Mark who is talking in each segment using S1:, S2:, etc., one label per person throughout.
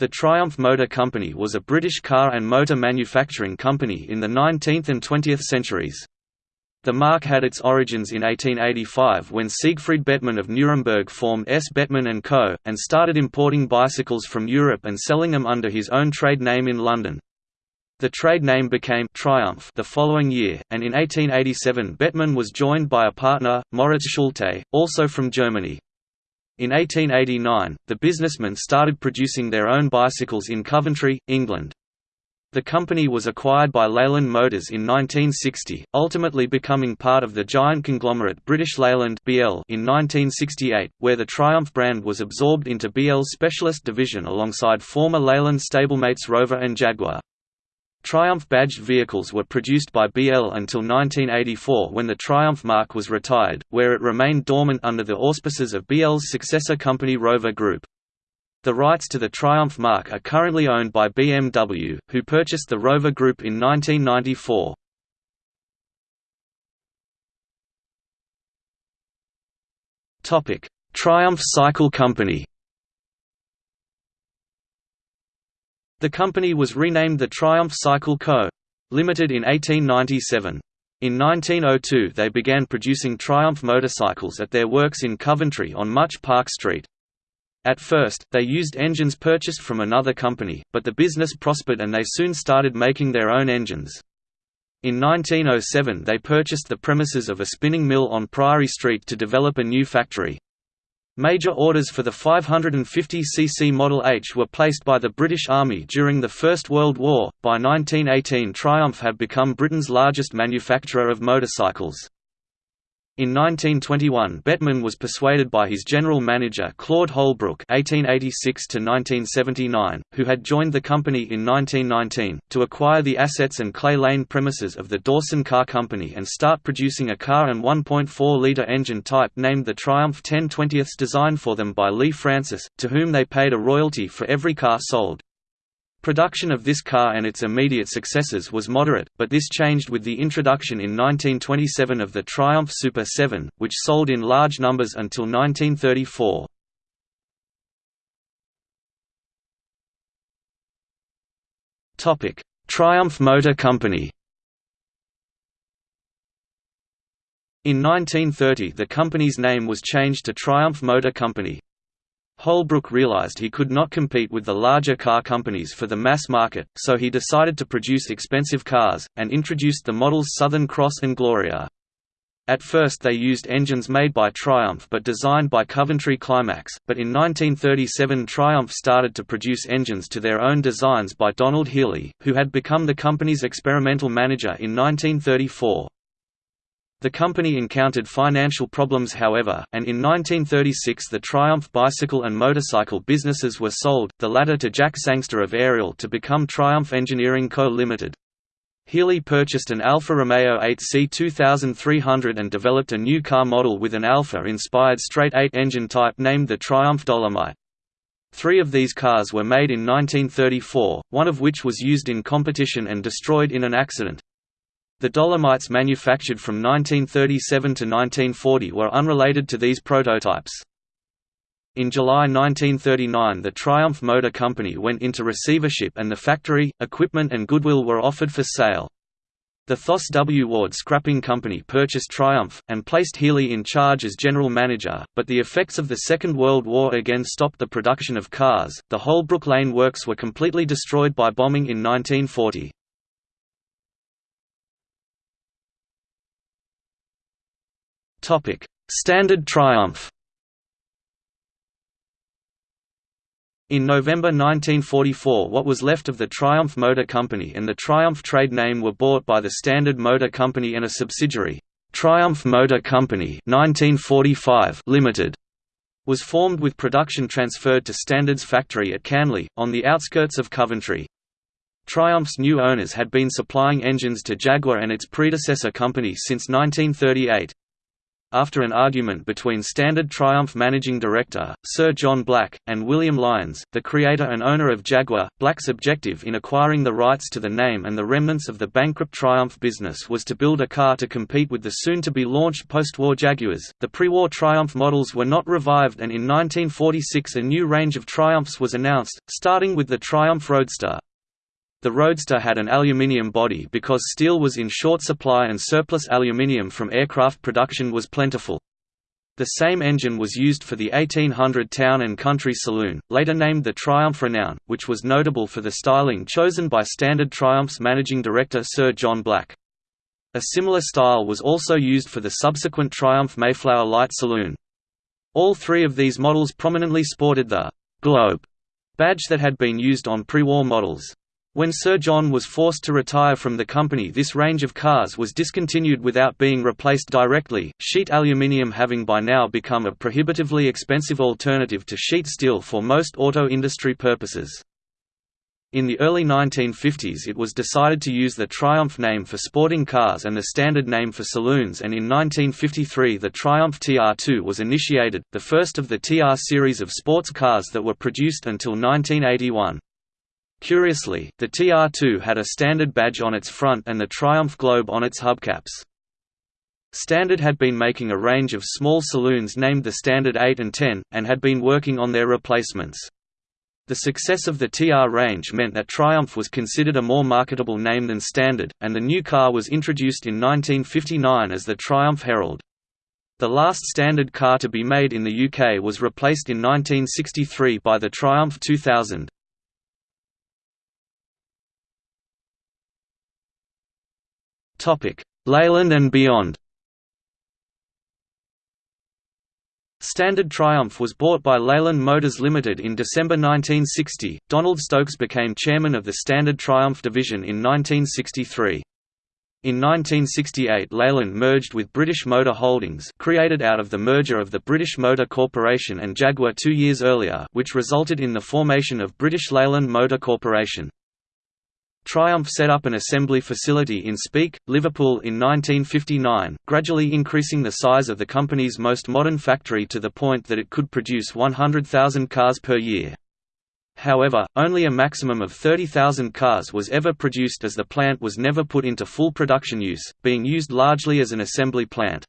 S1: The Triumph Motor Company was a British car and motor manufacturing company in the 19th and 20th centuries. The mark had its origins in 1885 when Siegfried Bettmann of Nuremberg formed S. Bettmann & Co., and started importing bicycles from Europe and selling them under his own trade name in London. The trade name became Triumph the following year, and in 1887 Bettmann was joined by a partner, Moritz Schulte, also from Germany. In 1889, the businessmen started producing their own bicycles in Coventry, England. The company was acquired by Leyland Motors in 1960, ultimately becoming part of the giant conglomerate British Leyland (BL) in 1968, where the Triumph brand was absorbed into BL's specialist division alongside former Leyland stablemates Rover and Jaguar. Triumph badged vehicles were produced by BL until 1984 when the Triumph mark was retired, where it remained dormant under the auspices of BL's successor company Rover Group. The rights to the Triumph mark are currently owned by BMW, who purchased the Rover Group in 1994. Triumph Cycle Company The company was renamed the Triumph Cycle Co. Limited in 1897. In 1902 they began producing Triumph motorcycles at their works in Coventry on Much Park Street. At first, they used engines purchased from another company, but the business prospered and they soon started making their own engines. In 1907 they purchased the premises of a spinning mill on Priory Street to develop a new factory. Major orders for the 550cc Model H were placed by the British Army during the First World War. By 1918, Triumph had become Britain's largest manufacturer of motorcycles. In 1921 Bettmann was persuaded by his general manager Claude Holbrook (1886–1979), who had joined the company in 1919, to acquire the assets and Clay Lane premises of the Dawson Car Company and start producing a car and 1.4-litre engine type named the Triumph 10/20 designed for them by Lea-Francis, to whom they paid a royalty for every car sold. Production of this car and its immediate successors was moderate, but this changed with the introduction in 1927 of the Triumph Super 7, which sold in large numbers until 1934. Triumph Motor Company In 1930 the company's name was changed to Triumph Motor Company. Holbrook realized he could not compete with the larger car companies for the mass market, so he decided to produce expensive cars, and introduced the models Southern Cross and Gloria. At first they used engines made by Triumph but designed by Coventry Climax, but in 1937 Triumph started to produce engines to their own designs by Donald Healey, who had become the company's experimental manager in 1934. The company encountered financial problems however, and in 1936 the Triumph bicycle and motorcycle businesses were sold, the latter to Jack Sangster of Ariel to become Triumph Engineering Co. Limited. Healey purchased an Alfa Romeo 8C 2300 and developed a new car model with an Alfa-inspired straight-eight engine type named the Triumph Dolomite. Three of these cars were made in 1934, one of which was used in competition and destroyed in an accident. The Dolomites manufactured from 1937 to 1940 were unrelated to these prototypes. In July 1939 the Triumph Motor Company went into receivership and the factory, equipment and goodwill were offered for sale. The Thos W. Ward Scrapping Company purchased Triumph, and placed Healey in charge as general manager, but the effects of the Second World War again stopped the production of cars. The Holbrook Lane works were completely destroyed by bombing in 1940. Standard Triumph. In November 1944 what was left of the Triumph Motor Company and the Triumph trade name were bought by the Standard Motor Company and a subsidiary, Triumph Motor Company 1945 Limited, was formed with production transferred to Standard's factory at Canley, on the outskirts of Coventry. Triumph's new owners had been supplying engines to Jaguar and its predecessor company since 1938. After an argument between Standard Triumph managing director, Sir John Black, and William Lyons, the creator and owner of Jaguar. Black's objective in acquiring the rights to the name and the remnants of the bankrupt Triumph business was to build a car to compete with the soon-to-be launched post-war Jaguars. The pre-war Triumph models were not revived and in 1946 a new range of Triumphs was announced, starting with the Triumph Roadster. The Roadster had an aluminium body because steel was in short supply and surplus aluminium from aircraft production was plentiful. The same engine was used for the 1800 Town and Country Saloon, later named the Triumph Renown, which was notable for the styling chosen by Standard Triumph's managing director Sir John Black. A similar style was also used for the subsequent Triumph Mayflower Light Saloon. All three of these models prominently sported the «Globe» badge that had been used on pre-war models. When Sir John was forced to retire from the company this range of cars was discontinued without being replaced directly, sheet aluminium having by now become a prohibitively expensive alternative to sheet steel for most auto industry purposes. In the early 1950s it was decided to use the Triumph name for sporting cars and the standard name for saloons and in 1953 the Triumph TR2 was initiated, the first of the TR series of sports cars that were produced until 1981. Curiously, the TR2 had a standard badge on its front and the Triumph Globe on its hubcaps. Standard had been making a range of small saloons named the Standard 8 and 10, and had been working on their replacements. The success of the TR range meant that Triumph was considered a more marketable name than Standard, and the new car was introduced in 1959 as the Triumph Herald. The last Standard car to be made in the UK was replaced in 1963 by the Triumph 2000. Leyland and beyond Standard Triumph was bought by Leyland Motors Limited in December 1960. Donald Stokes became chairman of the Standard Triumph division in 1963. In 1968 Leyland merged with British Motor Holdings created out of the merger of the British Motor Corporation and Jaguar two years earlier which resulted in the formation of British Leyland Motor Corporation. Triumph set up an assembly facility in Speke, Liverpool in 1959, gradually increasing the size of the company's most modern factory to the point that it could produce 100,000 cars per year. However, only a maximum of 30,000 cars was ever produced as the plant was never put into full production use, being used largely as an assembly plant.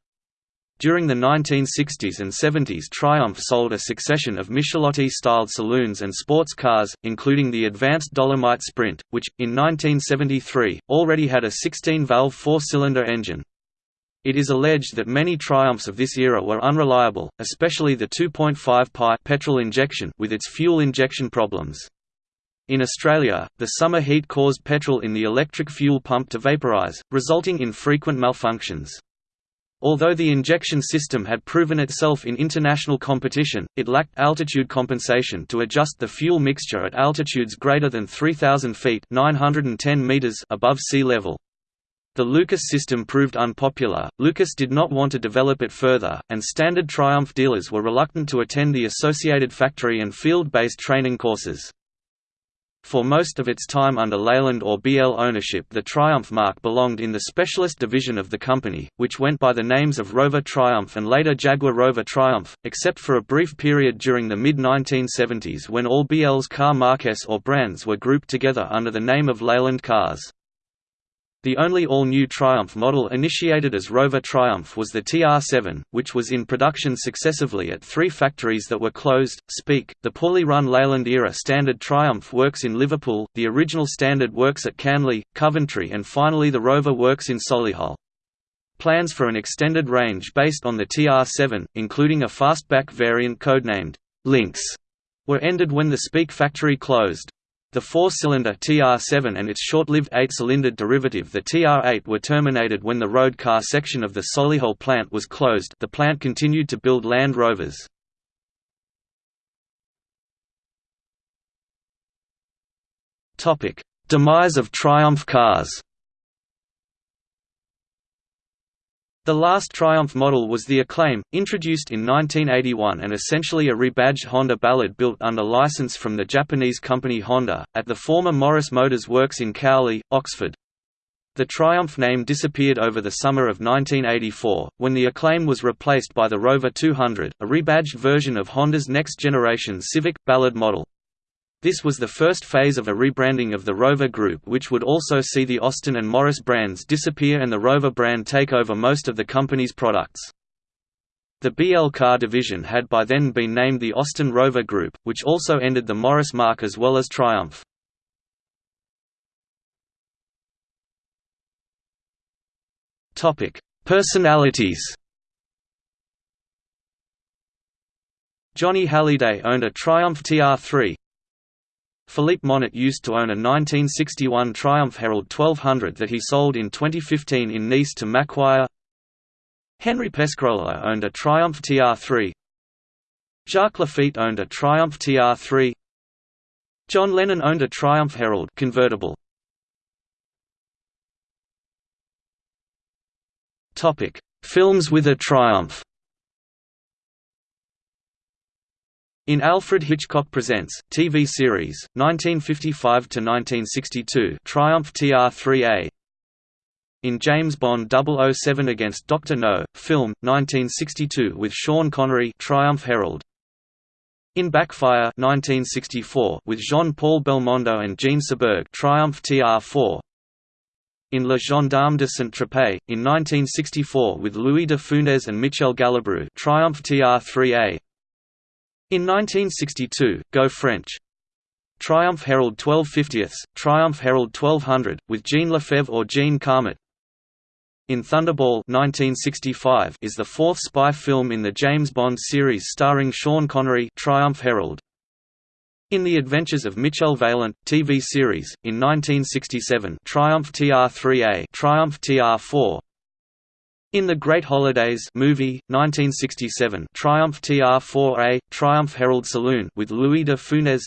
S1: During the 1960s and 70s Triumph sold a succession of Michelotti-styled saloons and sports cars, including the advanced Dolomite Sprint, which, in 1973, already had a 16-valve four-cylinder engine. It is alleged that many Triumphs of this era were unreliable, especially the 2.5 pi petrol injection with its fuel injection problems. In Australia, the summer heat caused petrol in the electric fuel pump to vaporize, resulting in frequent malfunctions. Although the injection system had proven itself in international competition, it lacked altitude compensation to adjust the fuel mixture at altitudes greater than 3,000 feet 910 meters above sea level. The Lucas system proved unpopular, Lucas did not want to develop it further, and standard Triumph dealers were reluctant to attend the associated factory and field-based training courses. For most of its time under Leyland or BL ownership the Triumph mark belonged in the specialist division of the company, which went by the names of Rover Triumph and later Jaguar Rover Triumph, except for a brief period during the mid-1970s when all BL's car marques or brands were grouped together under the name of Leyland Cars. The only all-new Triumph model initiated as Rover Triumph was the TR7, which was in production successively at three factories that were closed, Speke, the poorly run Leyland-era Standard Triumph works in Liverpool, the original Standard works at Canley, Coventry and finally the Rover works in Solihull. Plans for an extended range based on the TR7, including a fastback variant codenamed Lynx, were ended when the Speke factory closed. The four-cylinder TR7 and its short-lived eight-cylinder derivative the TR8 were terminated when the road car section of the Solihull plant was closed the plant continued to build Land Rovers. Demise of Triumph cars The last Triumph model was the Acclaim, introduced in 1981 and essentially a rebadged Honda Ballad built under license from the Japanese company Honda, at the former Morris Motors Works in Cowley, Oxford. The Triumph name disappeared over the summer of 1984, when the Acclaim was replaced by the Rover 200, a rebadged version of Honda's next-generation Civic, Ballad model. This was the first phase of a rebranding of the Rover Group which would also see the Austin and Morris brands disappear and the Rover brand take over most of the company's products. The BL car division had by then been named the Austin Rover Group, which also ended the Morris mark as well as Triumph. Topic: Personalities. Johnny Hallyday owned a Triumph TR3. Philippe Monnet used to own a 1961 Triumph Herald 1200 that he sold in 2015 in Nice to Macquarie. Henri Pescarolo owned a Triumph TR3. Jacques Laffite owned a Triumph TR3. John Lennon owned a Triumph Herald convertible. Topic: Films with a Triumph. In Alfred Hitchcock Presents, TV series, 1955–1962 Triumph TR-3A In James Bond 007 against Dr. No, film, 1962 with Sean Connery Triumph Herald in Backfire 1964 with Jean-Paul Belmondo and Jean Seberg Triumph TR4 in Le Gendarme de Saint-Tropez, in 1964 with Louis de Funès and Michel Galabru Triumph TR3A. In 1962, Go French! Triumph Herald 1250ths, Triumph Herald 1200, with Jean Lefebvre or Jean Carmet. In Thunderball 1965 is the fourth spy film in the James Bond series starring Sean Connery Triumph Herald. In The Adventures of Michel Vaillant TV series, in 1967 Triumph TR3A Triumph TR4 in The Great Holidays movie, 1967 Triumph TR4A, Triumph Herald Saloon with Louis de Funès.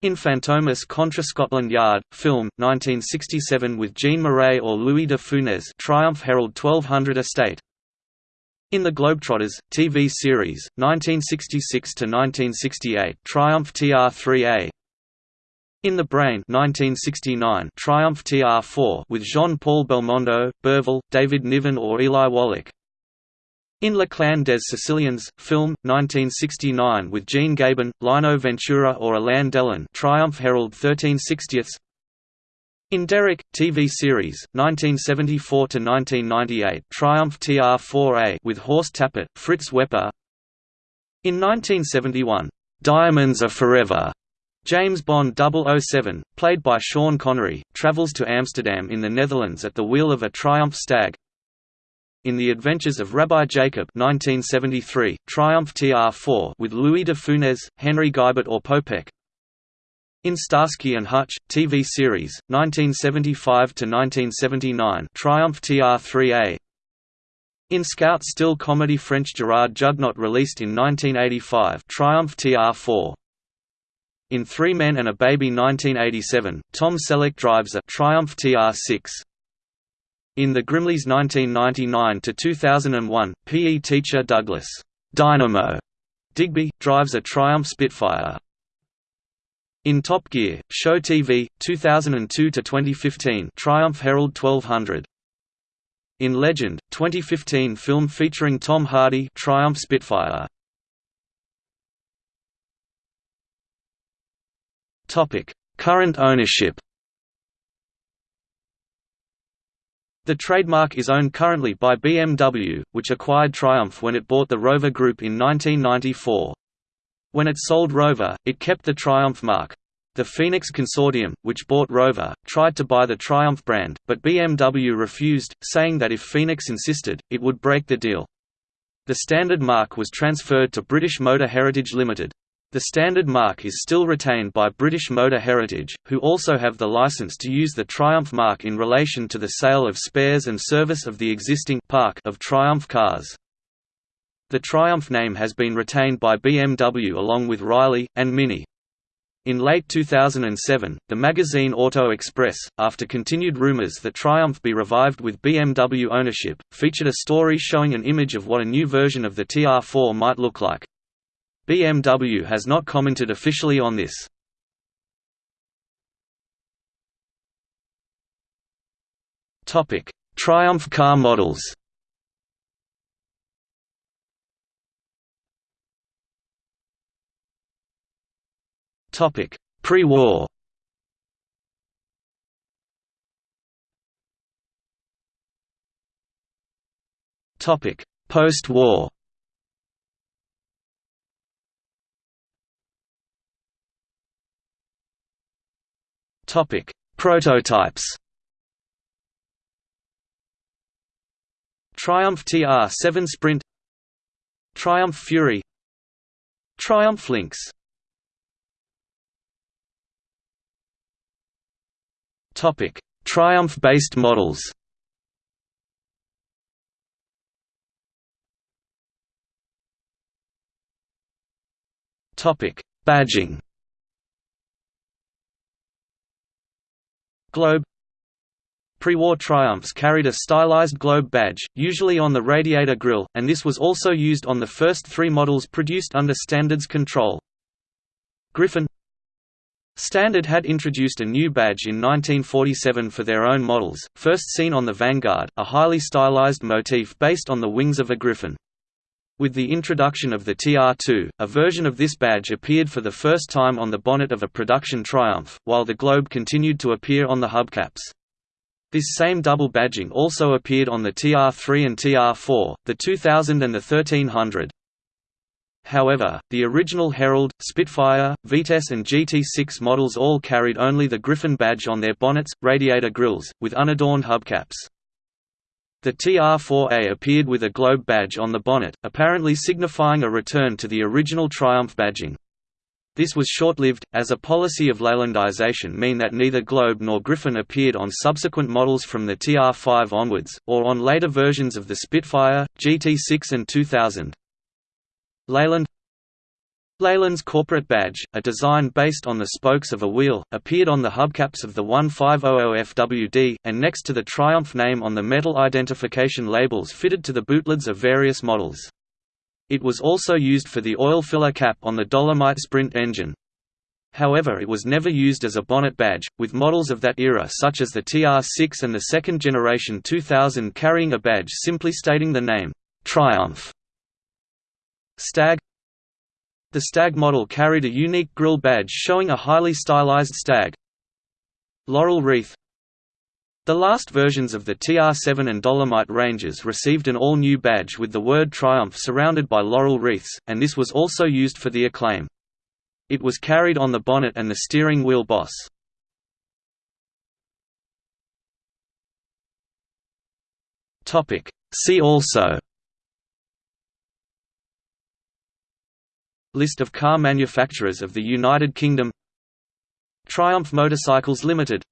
S1: In Fantomas Contra Scotland Yard, film, 1967 with Jean Marais or Louis de Funès Triumph Herald 1200 Estate. In the Globetrotters TV series 1966 to 1968 Triumph TR3A in the Brain 1969 Triumph TR4 with Jean-Paul Belmondo, Bourvil, David Niven or Eli Wallach. In Le Clan des Sicilians, film, 1969 with Jean Gabin, Lino Ventura or Alain Delon Triumph Herald 1360ths in Derrick, TV series, 1974–1998 Triumph TR4A with Horst Tappert, Fritz Wepper. In 1971, "'Diamonds Are Forever' James Bond 007, played by Sean Connery, travels to Amsterdam in the Netherlands at the wheel of a Triumph Stag. In The Adventures of Rabbi Jacob 1973, Triumph TR4 with Louis de Funès, Henri Guybet or Popeck, in Starsky and Hutch TV series 1975 to 1979 Triumph TR3A in Scout still comedy French Gerard Jugnot released in 1985 Triumph TR4 in Three Men and a Baby 1987 Tom Selleck drives a Triumph TR6 in The Grimleys 1999–2001, PE teacher Douglas Dynamo Digby drives a Triumph Spitfire. In Top Gear, Show TV, 2002–2015 Triumph Herald 1200 In Legend, 2015 film featuring Tom Hardy Triumph Spitfire Current ownership The trademark is owned currently by BMW, which acquired Triumph when it bought the Rover Group in 1994. When it sold Rover, it kept the Triumph mark. The Phoenix Consortium, which bought Rover, tried to buy the Triumph brand, but BMW refused, saying that if Phoenix insisted, it would break the deal. The standard mark was transferred to British Motor Heritage Limited. The standard mark is still retained by British Motor Heritage, who also have the license to use the Triumph mark in relation to the sale of spares and service of the existing park of Triumph cars. The Triumph name has been retained by BMW along with Riley, and Mini. In late 2007, the magazine Auto Express, after continued rumors that Triumph be revived with BMW ownership, featured a story showing an image of what a new version of the TR4 might look like. BMW has not commented officially on this. Topic: Triumph car models. Topic: Pre-war. Topic: Post-war Topic: Prototypes. Triumph TR7 Sprint Triumph Fury Triumph Lynx Topic: Triumph-based models. Topic: Badging. Globe Pre-war Triumphs carried a stylized globe badge, usually on the radiator grille, and this was also used on the first three models produced under Standards control. Griffin Standard had introduced a new badge in 1947 for their own models, first seen on the Vanguard, a highly stylized motif based on the wings of a griffin. With the introduction of the TR2, a version of this badge appeared for the first time on the bonnet of a production Triumph, while the globe continued to appear on the hubcaps. This same double badging also appeared on the TR3 and TR4, the 2000 and the 1300. However, the original Herald, Spitfire, Vitesse and GT6 models all carried only the Griffin badge on their bonnets, radiator grilles, with unadorned hubcaps. The TR-4A appeared with a globe badge on the bonnet, apparently signifying a return to the original Triumph badging. This was short-lived, as a policy of Leylandization mean that neither Globe nor Griffin appeared on subsequent models from the TR5 onwards, or on later versions of the Spitfire, GT6 and 2000. Leyland Leyland's corporate badge, a design based on the spokes of a wheel, appeared on the hubcaps of the 1500FWD, and next to the Triumph name on the metal identification labels fitted to the bootlids of various models. It was also used for the oil filler cap on the Dolomite Sprint engine. However it was never used as a bonnet badge, with models of that era such as the TR6 and the second generation 2000 carrying a badge simply stating the name, Triumph. Stag the Stag model carried a unique grille badge showing a highly stylized stag. Laurel Wreath The last versions of the TR7 and Dolomite ranges received an all-new badge with the word Triumph surrounded by laurel wreaths, and this was also used for the Acclaim. It was carried on the bonnet and the steering wheel boss. See also List of car manufacturers of the United Kingdom. Triumph Motorcycles Limited